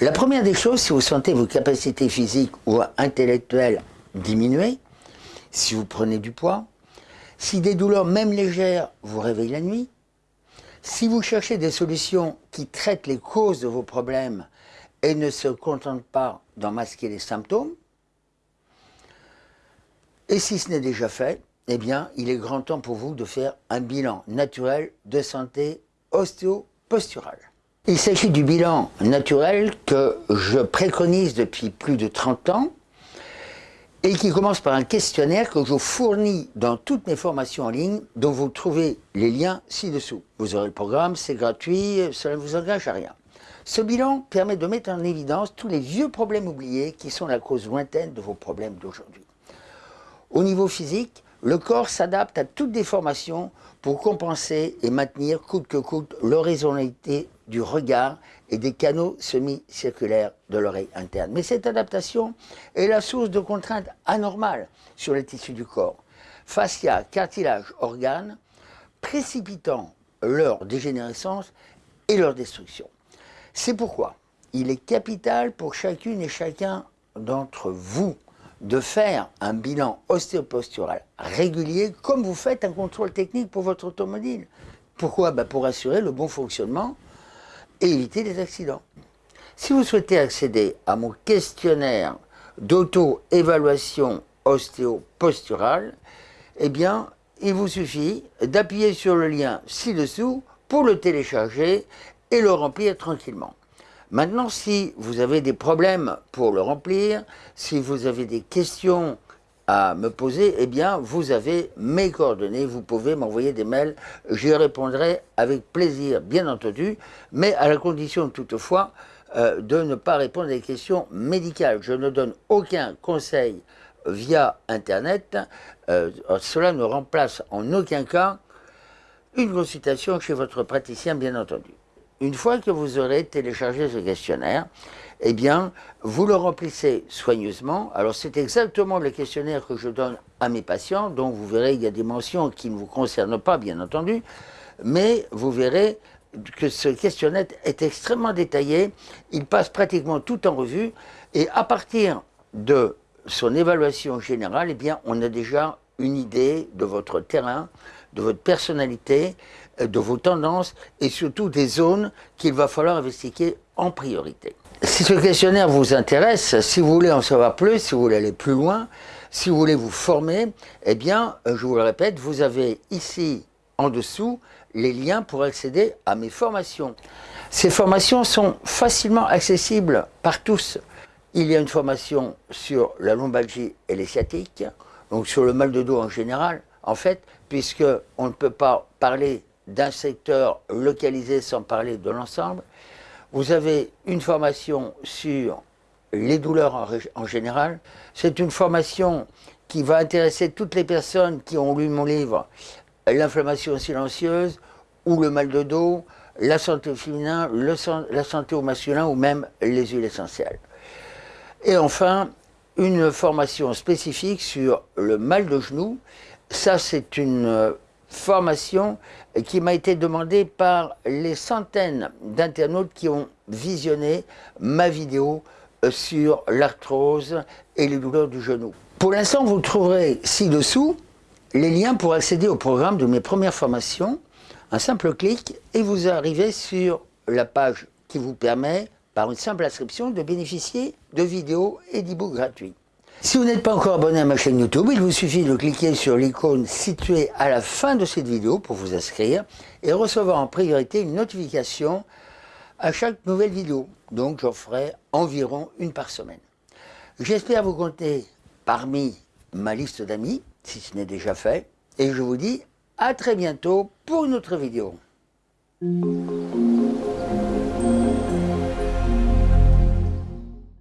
La première des choses, si vous sentez vos capacités physiques ou intellectuelles diminuer, si vous prenez du poids, si des douleurs même légères vous réveillent la nuit, si vous cherchez des solutions qui traitent les causes de vos problèmes et ne se contentent pas d'en masquer les symptômes, et si ce n'est déjà fait, eh bien, il est grand temps pour vous de faire un bilan naturel de santé ostéoposturale. Il s'agit du bilan naturel que je préconise depuis plus de 30 ans et qui commence par un questionnaire que je fournis dans toutes mes formations en ligne dont vous trouvez les liens ci-dessous. Vous aurez le programme, c'est gratuit, cela ne vous engage à rien. Ce bilan permet de mettre en évidence tous les vieux problèmes oubliés qui sont la cause lointaine de vos problèmes d'aujourd'hui. Au niveau physique, le corps s'adapte à toutes déformations pour compenser et maintenir coûte que coûte l'horizontalité du regard et des canaux semi-circulaires de l'oreille interne. Mais cette adaptation est la source de contraintes anormales sur les tissus du corps, fascia, cartilage, organes, précipitant leur dégénérescence et leur destruction. C'est pourquoi il est capital pour chacune et chacun d'entre vous de faire un bilan ostéopostural régulier comme vous faites un contrôle technique pour votre automobile. Pourquoi? Ben Pour assurer le bon fonctionnement et éviter les accidents. Si vous souhaitez accéder à mon questionnaire d'auto-évaluation ostéoposturale, eh bien, il vous suffit d'appuyer sur le lien ci-dessous pour le télécharger et le remplir tranquillement. Maintenant, si vous avez des problèmes pour le remplir, si vous avez des questions à me poser, eh bien, vous avez mes coordonnées, vous pouvez m'envoyer des mails, j'y répondrai avec plaisir, bien entendu, mais à la condition toutefois euh, de ne pas répondre à des questions médicales. Je ne donne aucun conseil via Internet, euh, cela ne remplace en aucun cas une consultation chez votre praticien, bien entendu. Une fois que vous aurez téléchargé ce questionnaire, eh vous le remplissez soigneusement. Alors, c'est exactement le questionnaire que je donne à mes patients, donc vous verrez, il y a des mentions qui ne vous concernent pas, bien entendu, mais vous verrez que ce questionnaire est extrêmement détaillé, il passe pratiquement tout en revue, et à partir de son évaluation générale, eh bien, on a déjà une idée de votre terrain, de votre personnalité, de vos tendances, et surtout des zones qu'il va falloir investiguer en priorité. Si ce questionnaire vous intéresse, si vous voulez en savoir plus, si vous voulez aller plus loin, si vous voulez vous former, eh bien, euh, je vous le répète, vous avez ici en dessous les liens pour accéder à mes formations. Ces formations sont facilement accessibles par tous. Il y a une formation sur la lombalgie et les sciatiques, donc sur le mal de dos en général, en fait, puisque on ne peut pas parler d'un secteur localisé sans parler de l'ensemble. Vous avez une formation sur les douleurs en, général. C'est une formation qui va intéresser toutes les personnes qui ont lu mon livre « L'inflammation silencieuse » ou « Le mal de dos », la santé au féminin, la santé au masculin ou même les huiles essentielles. Et enfin, une formation spécifique sur le mal de genou. Ça, c'est une formation qui m'a été demandée par les centaines d'internautes qui ont visionné ma vidéo euh, sur l'arthrose et les douleurs du genou. Pour l'instant, vous trouverez ci-dessous les liens pour accéder au programme de mes premières formations. Un simple clic et vous arrivez sur la page qui vous permet, par une simple inscription, de bénéficier de vidéos et d'e-books gratuits. Si vous n'êtes pas encore abonné à ma chaîne YouTube, il vous suffit de cliquer sur l'icône située à la fin de cette vidéo pour vous inscrire et recevoir en priorité une notification à chaque nouvelle vidéo. Donc j'en ferai environ une par semaine. J'espère vous compter parmi ma liste d'amis, si ce n'est déjà fait, et je vous dis à très bientôt pour une autre vidéo.